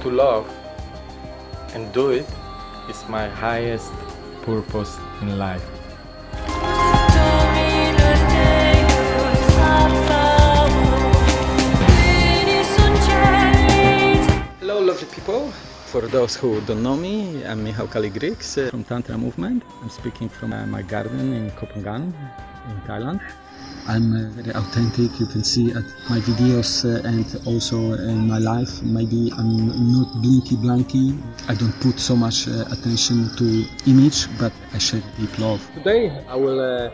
to love and do it is my highest purpose in life. Hello lovely people. For those who don't know me, I'm Michał Kaligrix uh, from Tantra Movement. I'm speaking from uh, my garden in Koh Phangan in Thailand. I'm uh, very authentic, you can see at my videos uh, and also in my life. Maybe I'm not blinky blanky. I don't put so much uh, attention to image, but I share deep love. Today I will uh,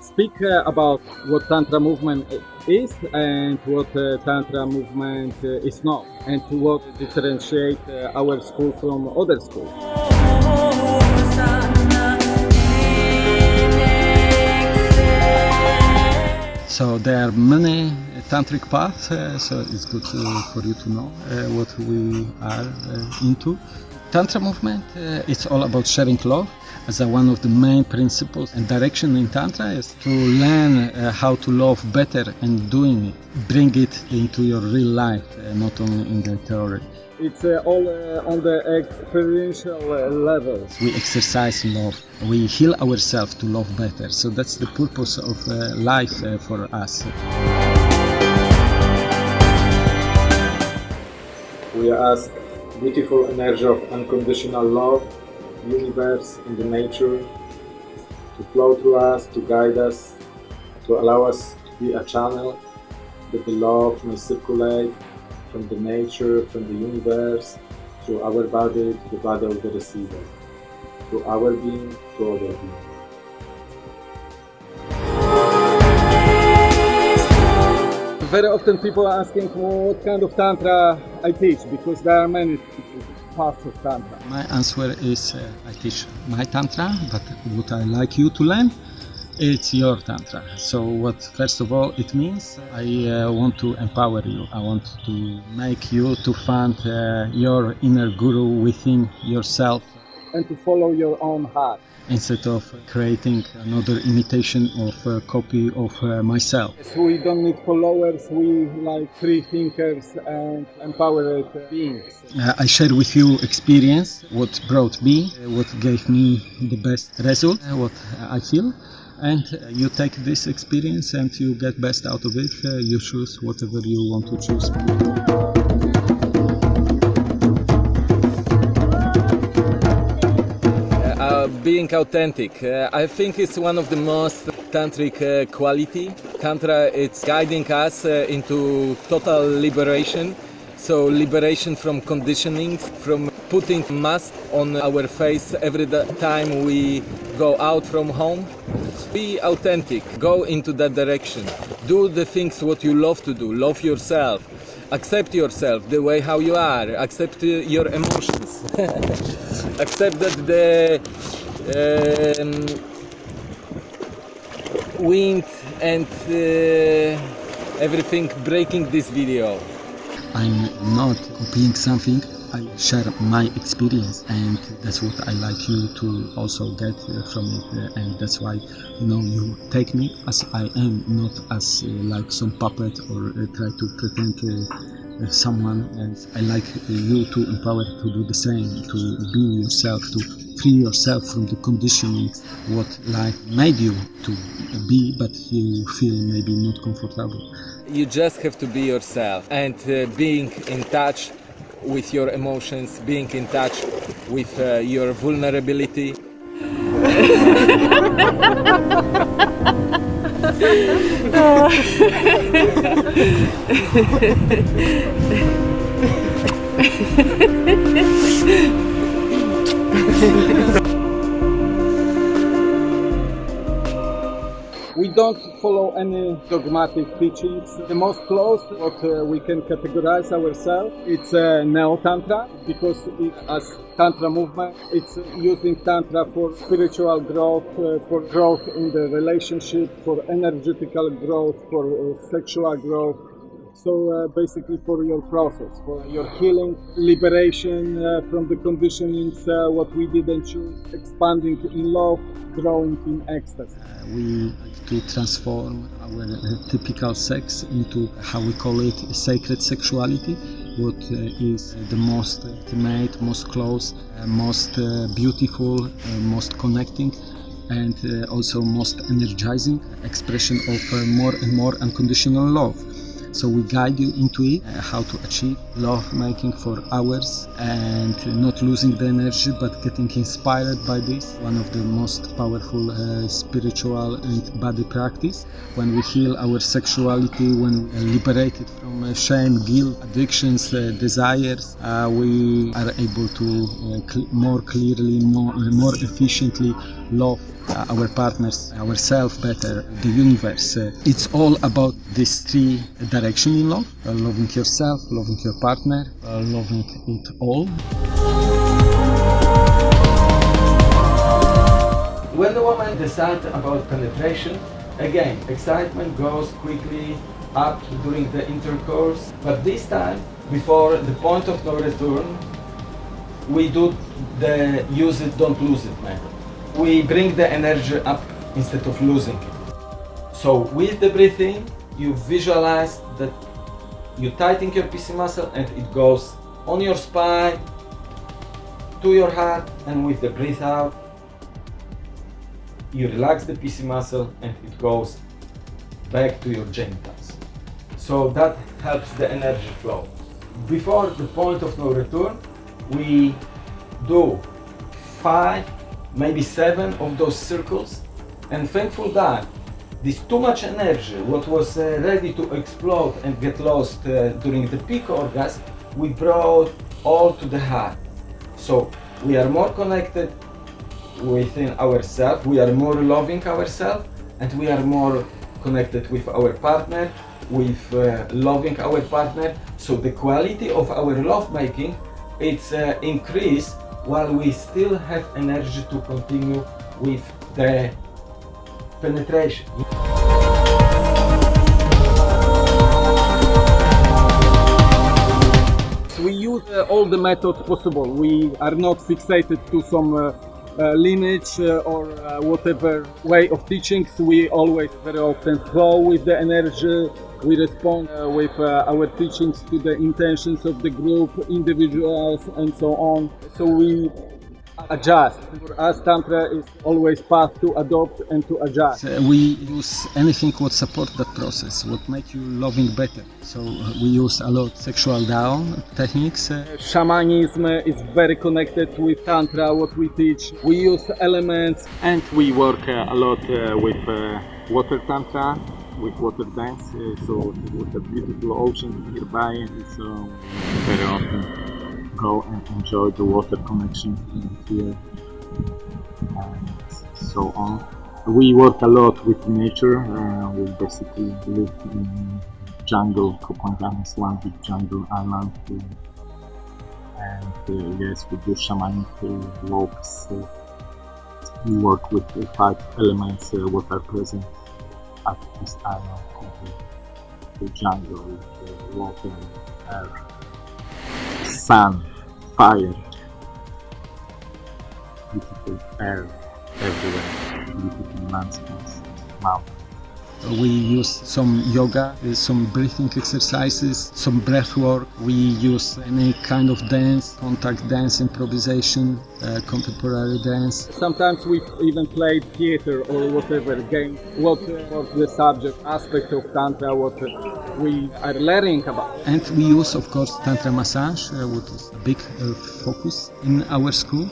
speak uh, about what Tantra movement is and what uh, Tantra movement is not and what differentiate uh, our school from other schools. So there are many tantric paths, uh, so it's good uh, for you to know uh, what we are into. Tantra movement, it's all about sharing love as a, one of the main principles and direction in Tantra is to learn uh, how to love better and doing it, bring it into your real life, not only in the theory. It's uh, all uh, on the experiential uh, level. We exercise love. We heal ourselves to love better. So that's the purpose of life for us. We ask beautiful energy of unconditional love, universe and the nature to flow through us, to guide us, to allow us to be a channel that the love may circulate from the nature, from the universe, through our body to the body of the receiver, through our being to other being. Very often people are asking what kind of Tantra I teach because there are many paths of Tantra. My answer is uh, I teach my Tantra, but what I like you to learn it's your tantra. So what first of all it means i uh, want to empower you. I want to make you to find uh, your inner guru within yourself. And to follow your own heart instead of creating another imitation of a copy of uh, myself. We don't need followers, we like free thinkers and empowered beings. Uh, I share with you experience, what brought me, what gave me the best result, what I feel and you take this experience and you get best out of it uh, you choose whatever you want to choose being authentic. Uh, i think it's one of the most tantric uh, quality. Tantra it's guiding us uh, into total liberation. So liberation from conditioning from putting mask on our face every time we go out from home. Be authentic, go into that direction. Do the things what you love to do, love yourself. Accept yourself the way how you are, accept uh, your emotions. accept that the um, wind and uh, everything breaking this video. I'm not copying something I share my experience and that's what I like you to also get uh, from it uh, and that's why you know you take me as I am not as uh, like some puppet or try to pretend someone and I like you to empower to do the same to be yourself to free yourself from the conditioning what life made you to be but you feel maybe not comfortable you just have to be yourself and uh, being in touch with your emotions, being in touch with uh, your vulnerability. We don't follow any dogmatic teachings. The most close what uh, we can categorize ourselves, it's uh, Neo-Tantra, because it, as Tantra movement, it's using Tantra for spiritual growth, uh, for growth in the relationship, for energetical growth, for uh, sexual growth, so uh, basically for your process, for your healing, liberation uh, from the conditionings, uh, what we didn't choose, expanding in love, growing in ecstasy. Uh, we to transform our uh, typical sex into how we call it sacred sexuality what uh, is the most intimate, most close, most beautiful, most connecting and also most energizing expression of more and more unconditional love. So we guide you into it, uh, how to achieve love making for hours and not losing the energy but getting inspired by this. One of the most powerful uh, spiritual and body practice. When we heal our sexuality, when we liberate it from uh, shame, guilt, addictions, uh, desires, uh, we are able to uh, cl- more clearly, more, uh, more efficiently love uh, our partners, ourselves better, the universe. Uh, it's all about these three directions in love uh, loving yourself, loving your partner, loving it all. When the woman decides about penetration, again, excitement goes quickly up during the intercourse, but this time, before the point of no return, we do the use it, don't lose it method. We bring the energy up instead of losing it. So with the breathing, you visualize that you tighten your PC muscle and it goes on your spine, to your heart, and with the breath out, you relax the PC muscle and it goes back to your genitals. So that helps the energy flow. Before the point of no return, we do five, maybe seven of those circles, and thankful that this too much energy, what was uh, ready to explode and get lost uh, during the peak orgasm, we brought all to the heart. So we are more connected within ourselves, we are more loving ourselves, and we are more connected with our partner, with uh, loving our partner. So the quality of our love making it's uh, increased while we still have energy to continue with the penetration. We use uh, all the methods possible. We are not fixated to some uh, uh, lineage uh, or uh, whatever way of teaching. We always very often flow with the energy. We respond uh, with uh, our teachings to the intentions of the group, individuals, and so on. So we adjust. For us, Tantra is always path to adopt and to adjust. Uh, we use anything what support that process, what make you loving better. So uh, we use a lot sexual down techniques. Uh, Shamanism is very connected with Tantra, what we teach. We use elements and we work uh, a lot uh, with uh, water tantra with water dance uh, so with a beautiful ocean nearby and so very often go and enjoy the water connection here. And so on. We work a lot with nature uh, we basically live in jungle Koh Phangan is one big jungle island. Uh, and uh, yes we do shamanic uh, walks uh, we work with five elements uh, what are present at this island the jungle, the water, air, sun, fire, beautiful air everywhere, beautiful landscapes, mountains. We use some yoga, uh, some breathing exercises, some breath work. We use any kind of dance, contact dance, improvisation, uh, contemporary dance. Sometimes we even play theater or whatever game. What was the subject aspect of Tantra, what we are learning about. And we use, of course, Tantra massage, uh, which is a big uh, focus in our school.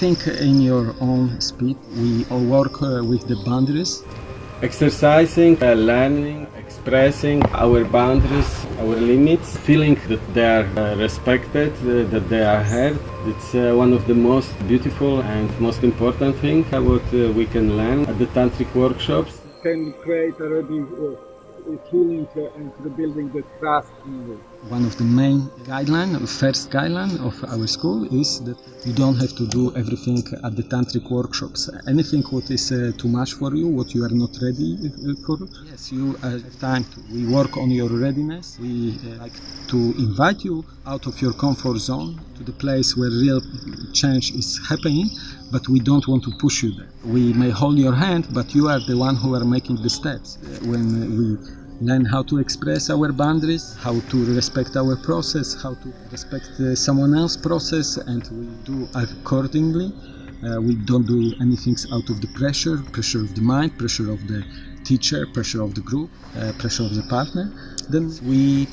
Everything in your own speed. We all work uh, with the boundaries Exercising, uh, learning, expressing our boundaries, our limits, feeling that they are uh, respected, uh, that they are heard. It's uh, one of the most beautiful and most important thing uh, what uh, we can learn at the tantric workshops. Can create already uh, healing uh, and rebuilding the trust in you. One of the main guideline, first guideline of our school is that you don't have to do everything at the tantric workshops. Anything what is uh, too much for you, what you are not ready uh, for, yes, you have time to. We work on your readiness. We uh, like to invite you out of your comfort zone to the place where real change is happening, but we don't want to push you there. We may hold your hand, but you are the one who are making the steps. When we learn how to express our boundaries, how to respect our process, how to respect uh, someone else's process, and we do accordingly. Uh, we don't do anything out of the pressure, pressure of the mind, pressure of the teacher, pressure of the group, uh, pressure of the partner. Then we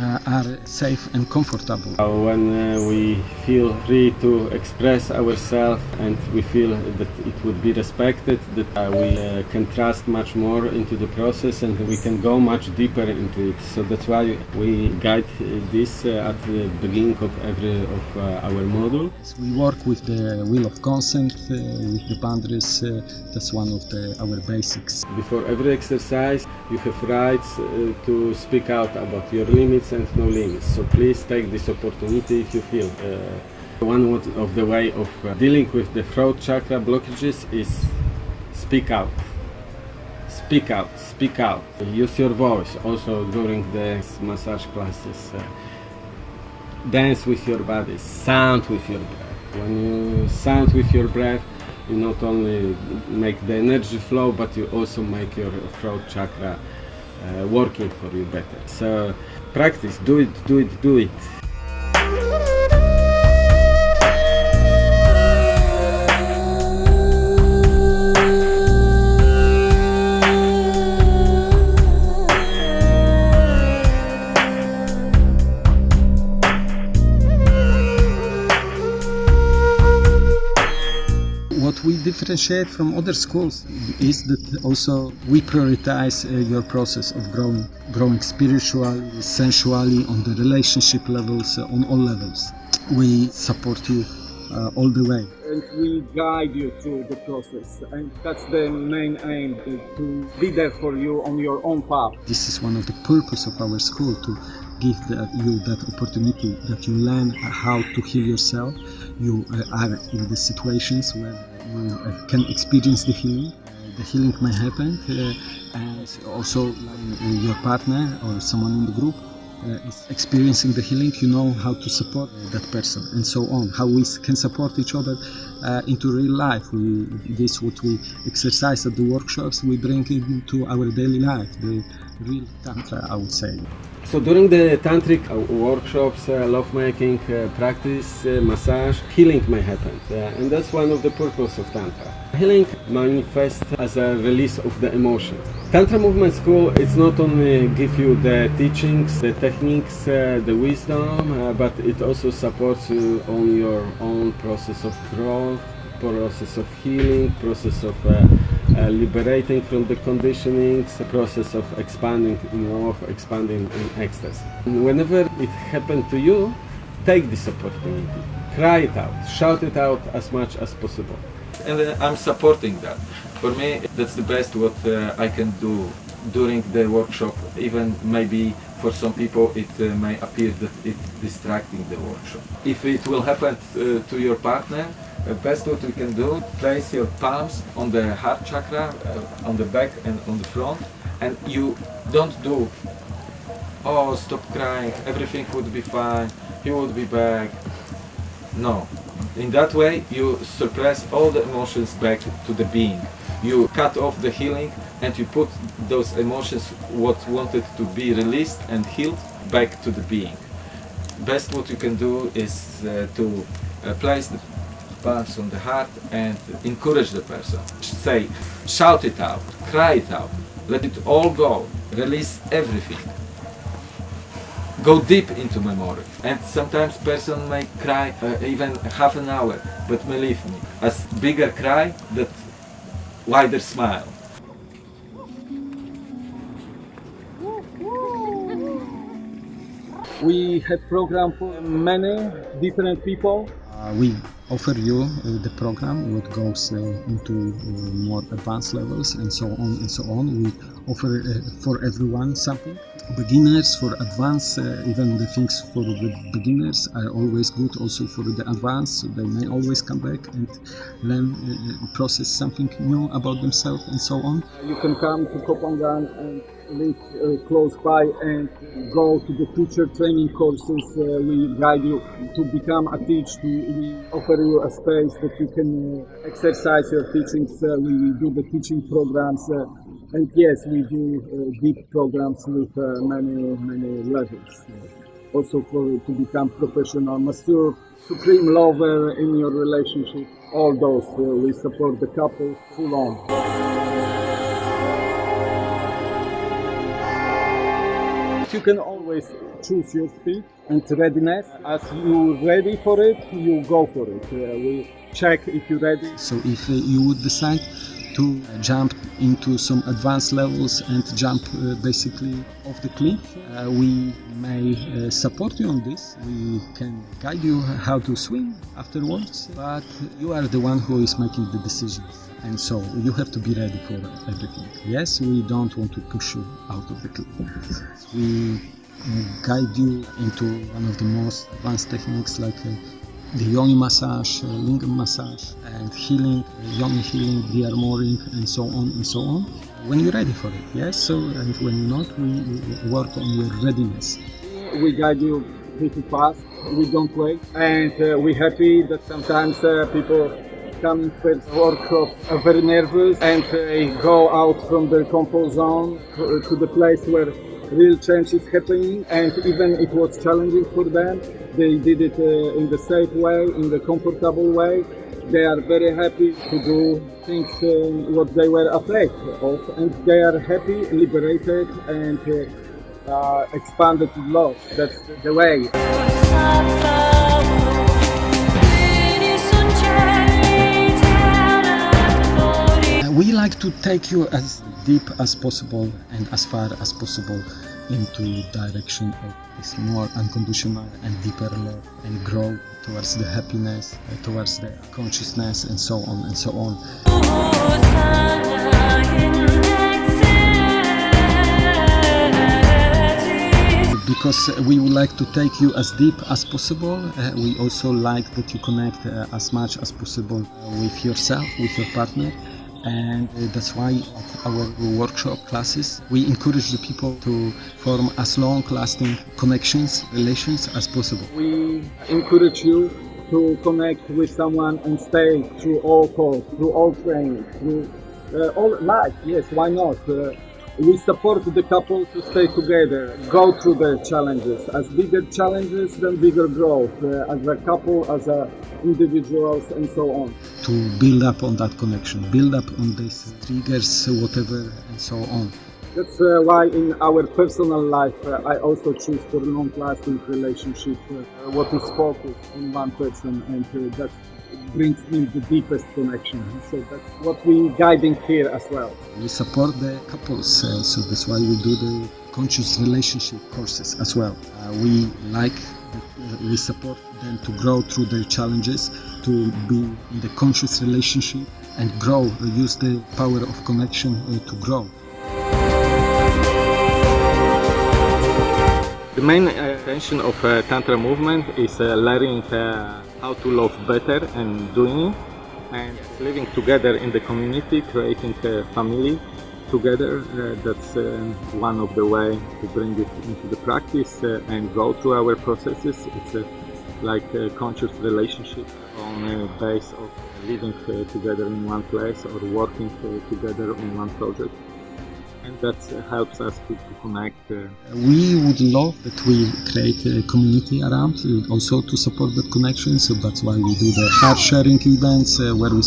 uh, are safe and comfortable. When uh, we feel free to express ourselves and we feel that it would be respected, that uh, we uh, can trust much more into the process and we can go much deeper into it. So that's why we guide this uh, at the beginning of every of uh, our module. We work with the wheel of consent, with the boundaries. that's one of the, our basics. Before every exercise, you have rights to speak out about your limits limits and no limits. So please take this opportunity if you feel. Uh, one of the way of uh, dealing with the throat chakra blockages is speak out. Speak out, speak out. Use your voice also during the massage classes. Uh, dance with your body, sound with your breath. When you sound with your breath, you not only make the energy flow, but you also make your throat chakra uh, working for you better. So practice, do it, do it, do it. We differentiate from other schools is that also we prioritize uh, your process of growing, growing spiritually, sensually, on the relationship levels, uh, on all levels. We support you uh, all the way. And we guide you through the process, and that's the main aim to be there for you on your own path. This is one of the purpose of our school to give the, you that opportunity that you learn how to heal yourself. You uh, are in the situations where can experience the healing. The healing may happen, uh, and also your partner or someone in the group uh, is experiencing the healing, you know how to support that person and so on. How we can support each other uh, into real life. We, this what we exercise at the workshops, we bring into our daily life, the real tantra, I would say. So during the tantric uh, workshops, uh, lovemaking, uh, practice, uh, massage, healing may happen. and that's one of the purposes of tantra. Healing manifests as a release of the emotions. Tantra Movement School, it's not only give you the teachings, the techniques, uh, the wisdom, uh, but it also supports you on your own process of growth, process of healing, process of uh, liberating from the conditionings, the process of expanding in love, expanding in ecstasy. And whenever it happened to you, take this opportunity, cry it out, shout it out as much as possible. And uh, I'm supporting that. For me, that's the best what uh, I can do during the workshop. Even maybe for some people it uh, may appear that it's distracting the workshop. If it will happen uh, to your partner, best what we can do, place your palms on the heart chakra, uh, on the back and on the front, and you don't do, oh stop crying, everything would be fine, he would be back. No. In that way you suppress all the emotions back to the being. You cut off the healing and you put those emotions what wanted to be released and healed back to the being. Best what you can do is uh, to uh, place the on the heart and encourage the person. Say, shout it out, cry it out, let it all go, release everything. Go deep into memory and sometimes person may cry uh, even half an hour but believe me, as bigger cry that wider smile. We have program for many different people. Uh, we offer you uh, the program what goes uh, into uh, more advanced levels and so on and so on. We offer uh, for everyone something beginners, for advanced, uh, even the things for the beginners are always good also for the advanced, so they may always come back and learn, uh, process something new about themselves and so on. You can come to Koh Phangan and live uh, close by and go to the teacher training courses. Uh, we guide you to become a teacher. We offer you a space that you can uh, exercise your teachings. Uh, we do the teaching programs. Uh, and yes, we do uh, deep programs with many, many levels. Also for to become professional masseur, supreme lover in your relationship. All those we support the couple full on. you can always choose your speed and readiness. As you're ready for it, you go for it. Uh, we check if you're ready. So if uh, you would decide to jump into some advanced levels and jump uh, basically off the cliff. Uh, we may uh, support you on this. We can guide you how to swim afterwards, but you are the one who is making the decisions and so you have to be ready for everything. Yes, we don't want to push you out of the cliff. We guide you into one of the most advanced techniques like uh, the yoni massage, uh, lingam massage, and healing, yoni healing, de-armoring, and so on and so on. When you're ready for it, yes. So, and when not, we work on your readiness. We guide you pretty fast. We don't wait, and uh, we're happy that sometimes uh, people coming first workshop are very nervous and they go out from their comfort zone to the place where real change is happening and even it was challenging for them. They did it uh, in the safe way in the comfortable way. They are very happy to do things uh, what they were afraid of and they are happy liberated and uh, uh expanded love. That's the way. We like to take you as deep as possible and as far as possible into direction of this more unconditional and deeper love and grow towards the happiness, uh, towards the consciousness and so on and so on. because we would like to take you as deep as possible. Uh, we also like that you connect uh, as much as possible with yourself, with your partner and that's why at our workshop classes we encourage the people to form as long lasting connections relations as possible. We encourage you to connect with someone and stay through all calls through all training through uh, all life. Yes why not? Uh, we support the couple to stay together, go through the challenges. As bigger challenges, then bigger growth. Uh, as a couple, as a individuals, and so on. To build up on that connection, build up on these triggers, whatever, and so on. That's uh, why in our personal life uh, I also choose for long-lasting relationship uh, what is focused on one person and uh, that's brings me the deepest connection. So that's what we're guiding here as well. We support the couples, uh, so that's why we do the conscious relationship courses as well. Uh, we like, uh, we support them to grow through their challenges, to be in the conscious relationship and grow, use the power of connection uh, to grow. The main intention of uh, Tantra movement is uh, learning how to love better and doing it and living together in the community, creating a family together. Uh, that's uh, one of the way to bring it into the practice uh, and go through our processes. It's a, like a conscious relationship on a base of living uh, together in one place or working uh, together on one project and that helps us to, to connect. Uh. We would love that we create a community around, uh, also to support that connection. So that's why we do the heart sharing events uh, where we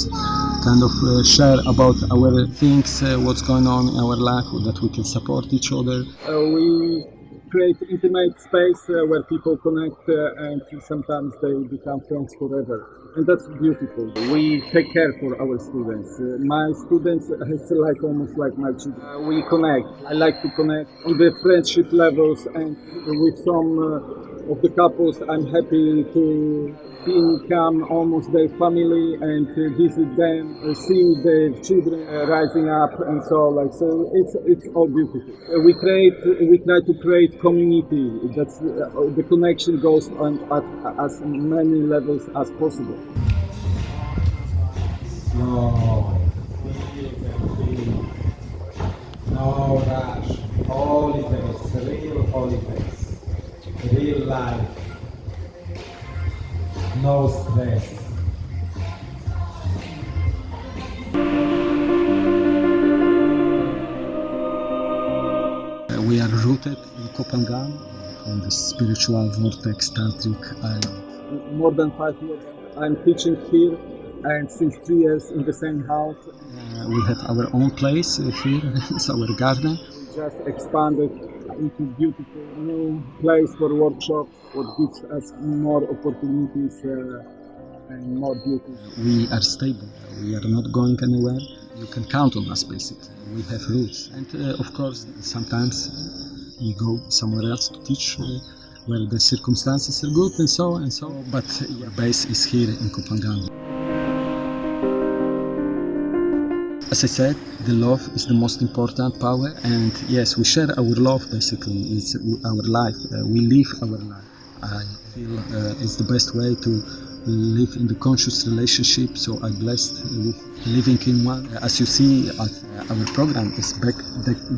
kind of uh, share about our things, uh, what's going on in our life, that we can support each other. Uh, we create intimate space where people connect and sometimes they become friends forever and that's beautiful. We take care for our students. Uh, my students it's like almost like my children. Uh, we connect. I like to connect on the friendship levels and with some uh, of the couples, I'm happy to become almost their family and visit them, uh, see the children uh, rising up and so like so it's it's all beautiful. Uh, we create we try to create community. That's the connection goes on at as many levels as possible. No. No rush. Holy face. Real holy face. Real life. No stress. Uh, we are rooted in Koh Phangan, on the spiritual vortex tantric island. More than five years I'm teaching here and since three years in the same house. Uh, we have our own place here, it's our garden. We just expanded into beautiful new place for workshops, what gives us more opportunities uh, and more beauty. We are stable, we are not going anywhere. You can count on us basically. We have roots, and uh, of course, sometimes we go somewhere else to teach. Uh, where the circumstances are good and so and so, but our base is here in Koh Phangan. As I said, the love is the most important power, and yes, we share our love basically. It's our life. Uh, we live our life. I feel uh, it's the best way to live in the conscious relationship. So I'm blessed with living in one. As you see, uh, our program is back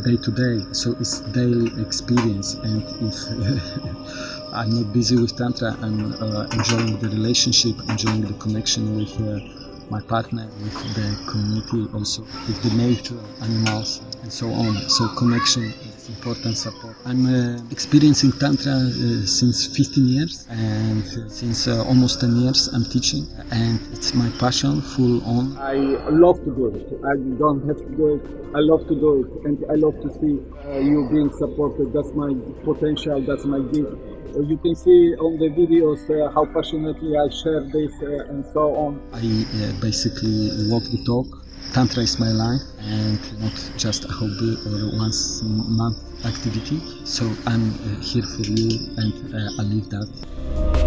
day to day, so it's daily experience. And if I'm not busy with tantra, I'm uh, enjoying the relationship, enjoying the connection with uh, my partner, with the community, also with the nature, animals, and so on. So connection is important support. I'm uh, experiencing tantra uh, since 15 years, and since uh, almost 10 years I'm teaching, and it's my passion, full on. I love to do it. I don't have to do it. I love to do it, and I love to see uh, you being supported. That's my potential. That's my gift. Uh, you can see on the videos uh, how passionately I share this uh, and so on. I uh, basically walk the talk. Tantra is my life and not just a hobby or once a month activity. So I'm uh, here for you and uh, I live that.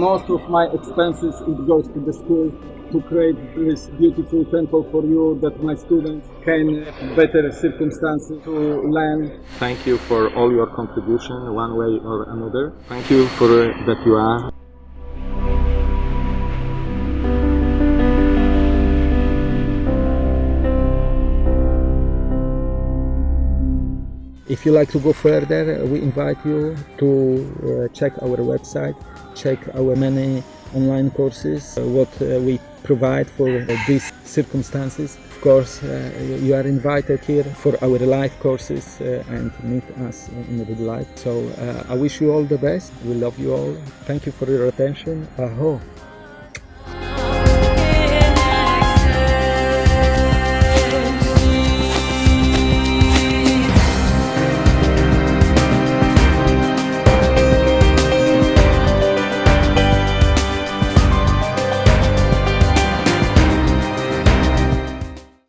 Most of my expenses it goes to the school to create this beautiful temple for you that my students can have better circumstances to learn. Thank you for all your contribution, one way or another. Thank you for that you are. If you like to go further, we invite you to uh, check our website, check our many online courses, uh, what uh, we provide for uh, these circumstances. Of course, uh, you are invited here for our live courses uh, and meet us in real life. So I wish you all the best. We love you all. Thank you for your attention. Aho.